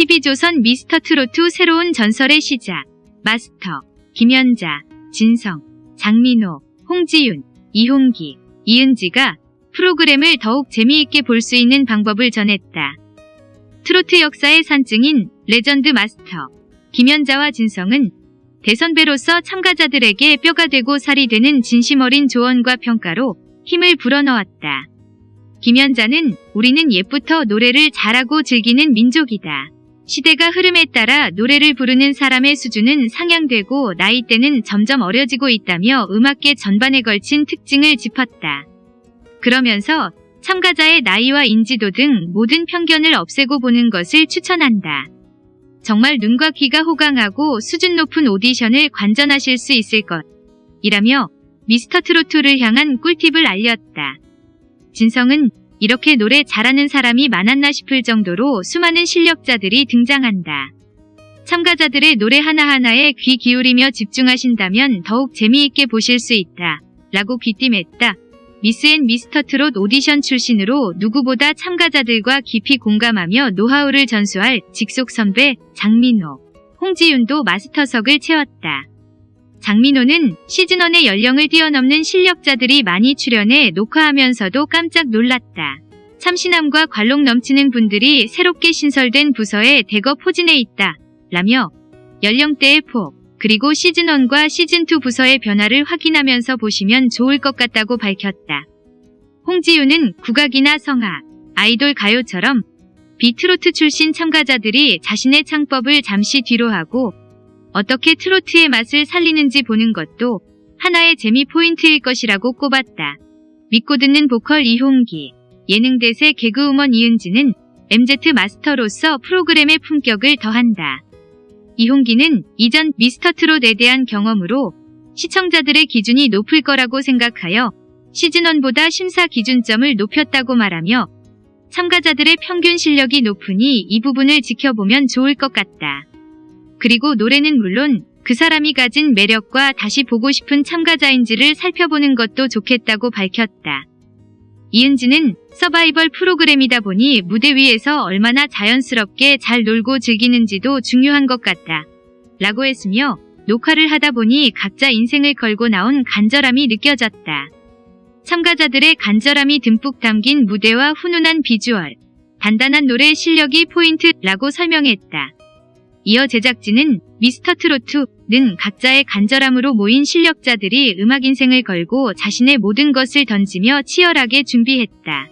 TV조선 미스터트로트 새로운 전설의 시작. 마스터, 김연자, 진성, 장민호, 홍지윤, 이홍기, 이은지가 프로그램을 더욱 재미있게 볼 수 있는 방법을 전했다. 트로트 역사의 산증인 레전드 마스터, 김연자와 진성은 대선배로서 참가자들에게 뼈가 되고 살이 되는 진심 어린 조언과 평가로 힘을 불어넣었다. 김연자는 우리는 옛부터 노래를 잘하고 즐기는 민족이다. 시대가 흐름에 따라 노래를 부르는 사람의 수준은 상향되고 나이대는 점점 어려지고 있다며 음악계 전반에 걸친 특징을 짚었다. 그러면서 참가자의 나이와 인지도 등 모든 편견을 없애고 보는 것을 추천한다. 정말 눈과 귀가 호강하고 수준 높은 오디션을 관전하실 수 있을 것. 이라며 미스터 트로트를 향한 꿀팁을 알렸다. 진성은 이렇게 노래 잘하는 사람이 많았나 싶을 정도로 수많은 실력자들이 등장한다. 참가자들의 노래 하나하나에 귀 기울이며 집중하신다면 더욱 재미있게 보실 수 있다. 라고 귀띔했다. 미스 앤 미스터 트롯 오디션 출신으로 누구보다 참가자들과 깊이 공감하며 노하우를 전수할 직속 선배 장민호, 홍지윤도 마스터석을 채웠다. 장민호는 시즌1의 연령을 뛰어넘는 실력자들이 많이 출연해 녹화하면서도 깜짝 놀랐다. 참신함과 관록 넘치는 분들이 새롭게 신설된 부서에 대거 포진해 있다. 라며 연령대의 폭, 그리고 시즌1과 시즌2 부서의 변화를 확인하면서 보시면 좋을 것 같다고 밝혔다. 홍지윤은 국악이나 성악, 아이돌 가요처럼 비트로트 출신 참가자들이 자신의 창법을 잠시 뒤로 하고 어떻게 트로트의 맛을 살리는지 보는 것도 하나의 재미 포인트일 것이라고 꼽았다. 믿고 듣는 보컬 이홍기, 예능대세 개그우먼 이은지는 MZ 마스터로서 프로그램의 품격을 더한다. 이홍기는 이전 미스터트롯에 대한 경험으로 시청자들의 기준이 높을 거라고 생각하여 시즌1보다 심사 기준점을 높였다고 말하며 참가자들의 평균 실력이 높으니 이 부분을 지켜보면 좋을 것 같다. 그리고 노래는 물론 그 사람이 가진 매력과 다시 보고 싶은 참가자인지를 살펴보는 것도 좋겠다고 밝혔다. 이은지는 서바이벌 프로그램이다 보니 무대 위에서 얼마나 자연스럽게 잘 놀고 즐기는지도 중요한 것 같다. 라고 했으며 녹화를 하다 보니 각자 인생을 걸고 나온 간절함이 느껴졌다. 참가자들의 간절함이 듬뿍 담긴 무대와 훈훈한 비주얼, 단단한 노래 실력이 포인트라고 설명했다. 이어 제작진은 미스터 트로트는 각자의 간절함으로 모인 실력자들이 음악 인생을 걸고 자신의 모든 것을 던지며 치열하게 준비했다.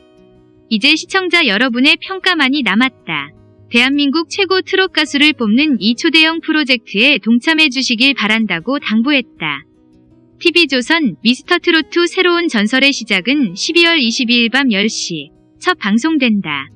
이제 시청자 여러분의 평가만이 남았다. 대한민국 최고 트롯 가수를 뽑는 이 초대형 프로젝트에 동참해 주시길 바란다고 당부했다. TV조선 미스터 트로트 새로운 전설의 시작은 12월 22일 밤 10시 첫 방송된다.